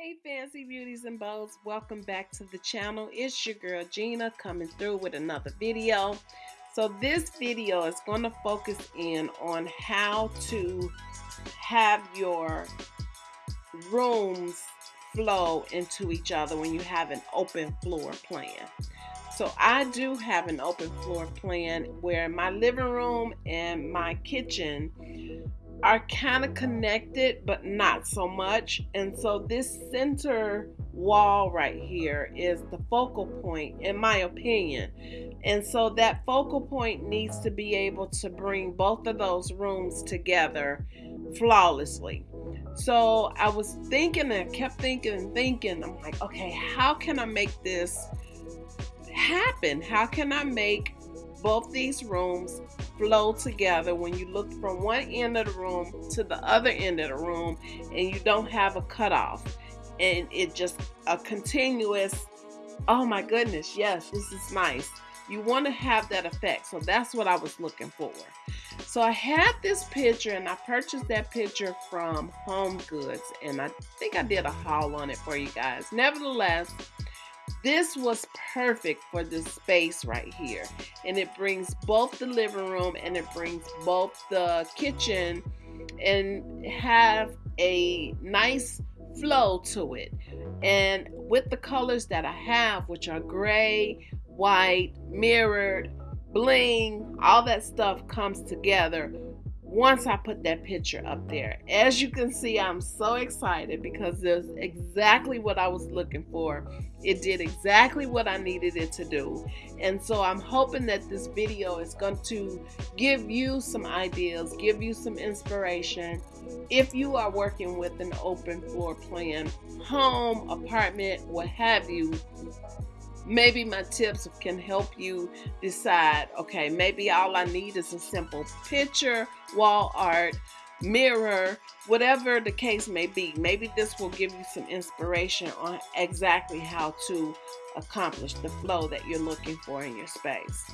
Hey fancy beauties and bows, welcome back to the channel. It's your girl Gina coming through with another video. So this video is going to focus in on how to have your rooms flow into each other when you have an open floor plan. So I do have an open floor plan where my living room and my kitchen are kind of connected, but not so much. And so this center wall right here is the focal point, in my opinion. And so that focal point needs to be able to bring both of those rooms together flawlessly. So I was thinking and kept thinking and thinking, I'm like, okay, how can I make this happen? How can I make both these rooms flow together when you look from one end of the room to the other end of the room and you don't have a cutoff. And it just a continuous oh my goodness yes this is nice. You want to have that effect. So that's what i was looking for. So i had this picture and i purchased that picture from HomeGoods and i think i did a haul on it for you guys. Nevertheless this was perfect for this space right here. And it brings both the living room and it brings both the kitchen and have a nice flow to it. And with the colors that I have, which are gray, white, mirrored, bling, all that stuff comes together once I put that picture up there. As you can see, I'm so excited because it's exactly what I was looking for. It did exactly what I needed it to do. And so I'm hoping that this video is going to give you some ideas, give you some inspiration. If you are working with an open floor plan, home, apartment, what have you, maybe my tips can help you decide okay maybe all i need is a simple picture wall art mirror whatever the case may be. Maybe this will give you some inspiration on exactly how to accomplish the flow that you're looking for in your space.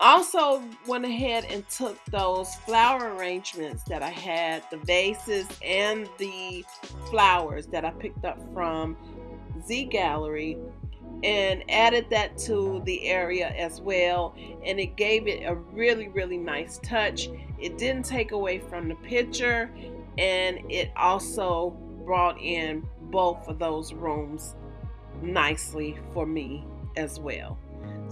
Also went ahead and took those flower arrangements that I had, the vases and the flowers that I picked up from Z Gallerie and added that to the area as well. And it gave it a really really nice touch. It didn't take away from the picture and it also brought in both of those rooms nicely for me as well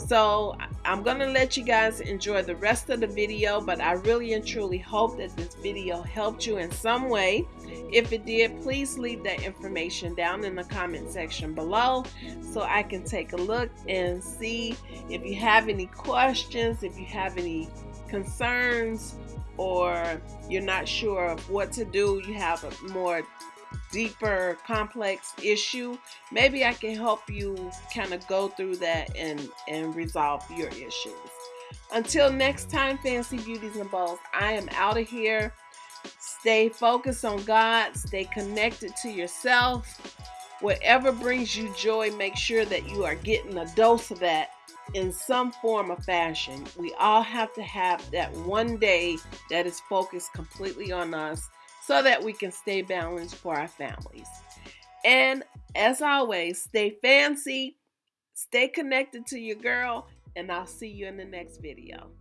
so I'm gonna let you guys enjoy the rest of the video, but I really and truly hope that this video helped you in some way. If it did, please leave that information down in the comment section below so I can take a look and see if you have any questions, if you have any concerns, or you're not sure of what to do, you have a more deeper complex issue maybe i can help you kind of go through that and and resolve your issues. Until next time fancy beauties and balls i am out of here. Stay focused on god stay connected to yourself. Whatever brings you joy make sure that you are getting a dose of that in some form or fashion. We all have to have that one day that is focused completely on us so that we can stay balanced for our families. And as always, stay fancy, stay connected to your girl, and I'll see you in the next video.